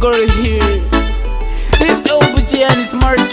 girl here. It's OBG and it's Marty.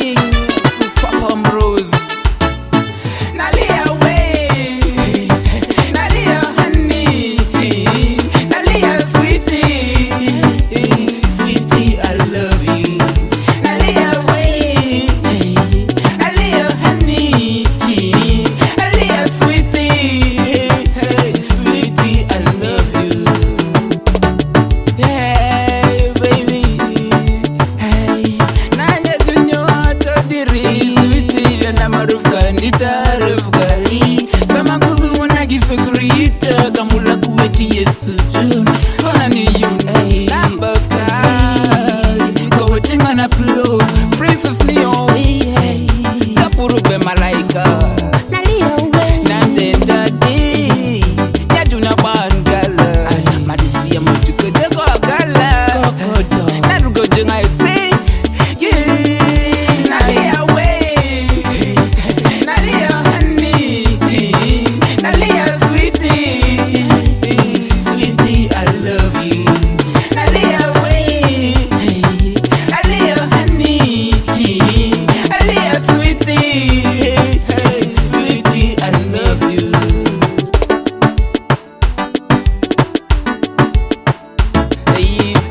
guitar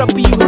up for you.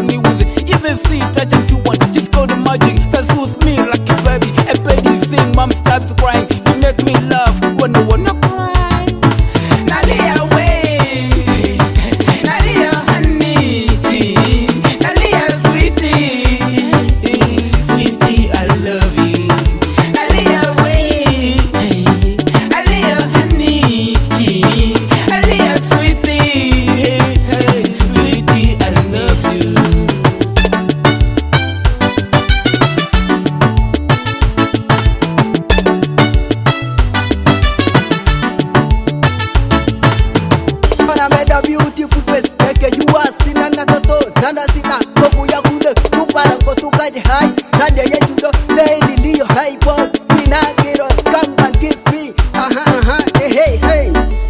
Zambia yeah you go daily Leo hype up Pinagiro come and kiss me uh -huh, uh -huh. hey hey hey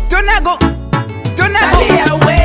Don't I go Don't I go Dali away